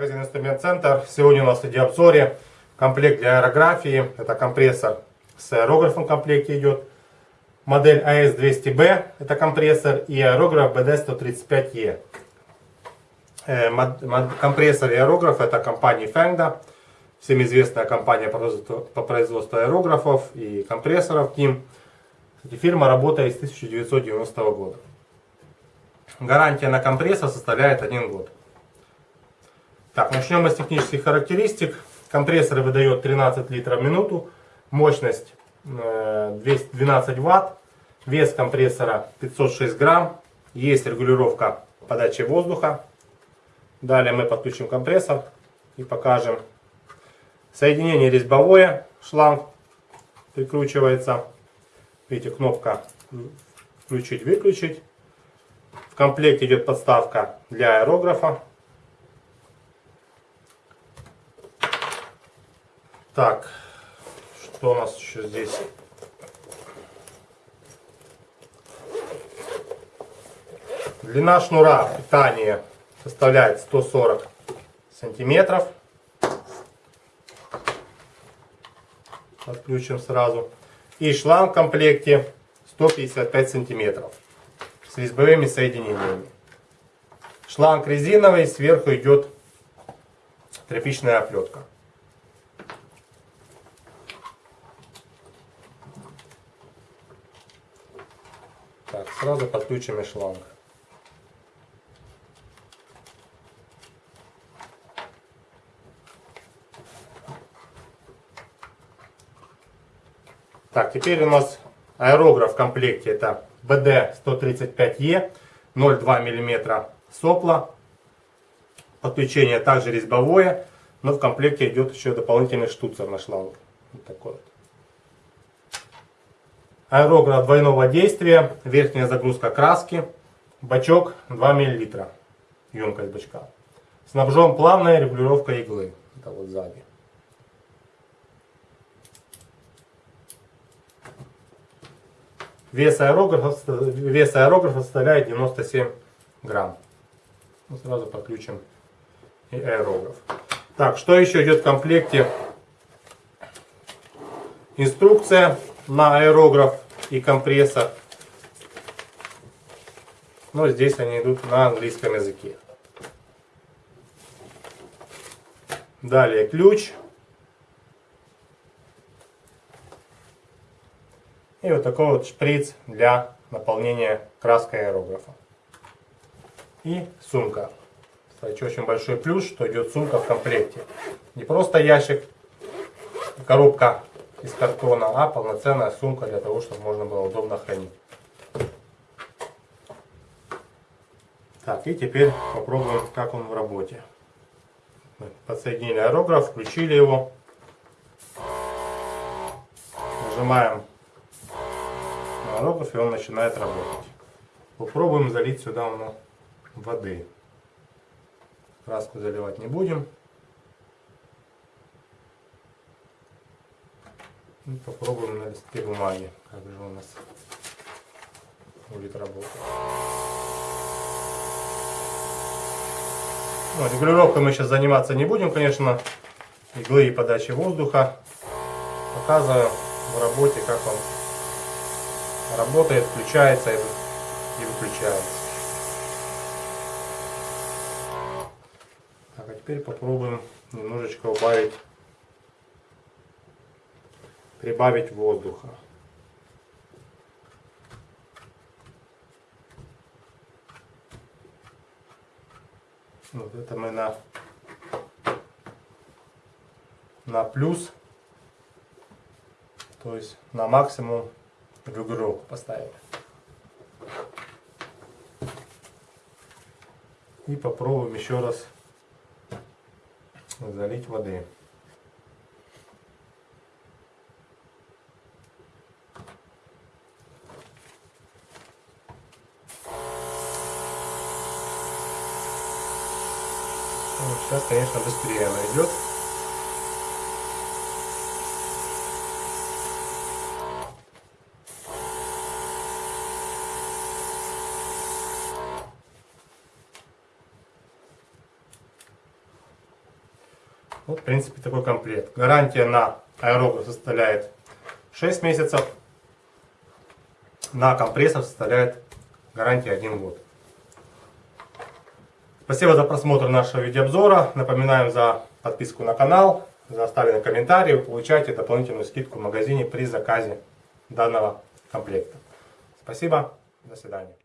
Магазин Инструмент Центр. Сегодня у нас в видеообзоре комплект для аэрографии. Это компрессор с аэрографом в комплекте идет. Модель AS200B это компрессор и аэрограф BD135E. Э, компрессор и аэрограф это компания Fengda. Всем известная компания по производству аэрографов и компрессоров Team. Фирма работает с 1990 года. Гарантия на компрессор составляет 1 год. Так, начнем мы с технических характеристик. Компрессор выдает 13 литров в минуту, мощность 212 э, ватт, вес компрессора 506 грамм, есть регулировка подачи воздуха. Далее мы подключим компрессор и покажем. Соединение резьбовое, шланг прикручивается. Видите, кнопка включить-выключить. В комплекте идет подставка для аэрографа. Так, что у нас еще здесь? Длина шнура питания составляет 140 сантиметров. Отключим сразу. И шланг в комплекте 155 сантиметров с резьбовыми соединениями. Шланг резиновый, сверху идет тряпичная оплетка. Так, сразу подключим и шланг. Так, теперь у нас аэрограф в комплекте. Это BD135E, 0,2 мм сопла. Подключение также резьбовое, но в комплекте идет еще дополнительный штуцер на шланг. Вот такой вот. Аэрограф двойного действия, верхняя загрузка краски, бачок 2 мл, емкость бачка. Снабжен плавная регулировка иглы, это вот сзади. Вес аэрографа, вес аэрографа составляет 97 грамм. Мы ну, сразу подключим и аэрограф. Так, что еще идет в комплекте? Инструкция на аэрограф и компрессор. Но здесь они идут на английском языке. Далее ключ. И вот такой вот шприц для наполнения краской аэрографа. И сумка. Кстати, очень большой плюс, что идет сумка в комплекте. Не просто ящик, коробка из картона, а полноценная сумка для того, чтобы можно было удобно хранить. Так, и теперь попробуем, как он в работе. Подсоединили аэрограф, включили его. Нажимаем на аэрограф, и он начинает работать. Попробуем залить сюда воды. Краску заливать не будем. И ну, попробуем на листке бумаги, как же у нас будет работать. Ну, регулировкой мы сейчас заниматься не будем, конечно. Иглы и подачи воздуха. Показываю в работе, как он работает, включается и выключается. Так, а теперь попробуем немножечко убавить прибавить воздуха. Вот это мы на, на плюс, то есть на максимум регулировку поставили. И попробуем еще раз залить воды. Сейчас, конечно, быстрее она идет. Вот, в принципе, такой комплект. Гарантия на аэрограф составляет 6 месяцев. На компрессор составляет гарантия 1 год. Спасибо за просмотр нашего видеообзора. Напоминаем за подписку на канал, за оставленный комментарий. Вы получаете дополнительную скидку в магазине при заказе данного комплекта. Спасибо. До свидания.